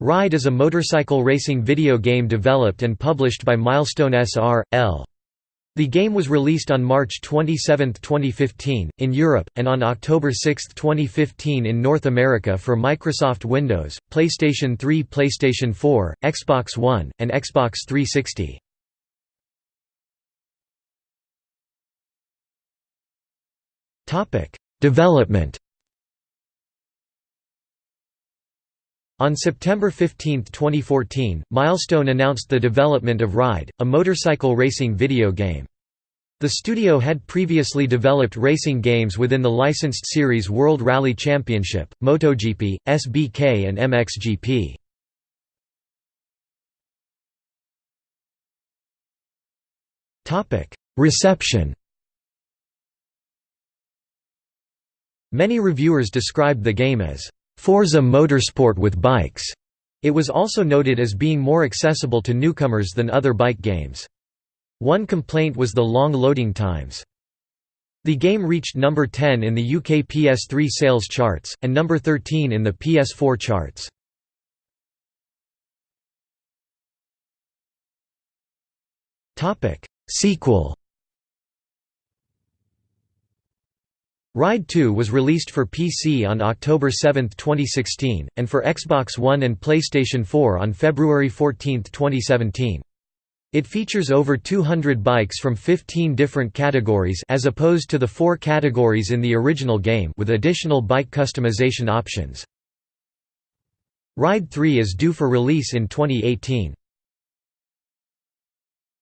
Ride is a motorcycle racing video game developed and published by Milestone S.R.L. The game was released on March 27, 2015, in Europe, and on October 6, 2015 in North America for Microsoft Windows, PlayStation 3 PlayStation 4, Xbox One, and Xbox 360. Development On September 15, 2014, Milestone announced the development of Ride, a motorcycle racing video game. The studio had previously developed racing games within the licensed series World Rally Championship, MotoGP, SBK and MXGP. Reception Many reviewers described the game as Forza Motorsport with bikes. It was also noted as being more accessible to newcomers than other bike games. One complaint was the long loading times. The game reached number 10 in the UK PS3 sales charts, and number 13 in the PS4 charts. Sequel Ride 2 was released for PC on October 7, 2016, and for Xbox One and PlayStation 4 on February 14, 2017. It features over 200 bikes from 15 different categories as opposed to the four categories in the original game with additional bike customization options. Ride 3 is due for release in 2018.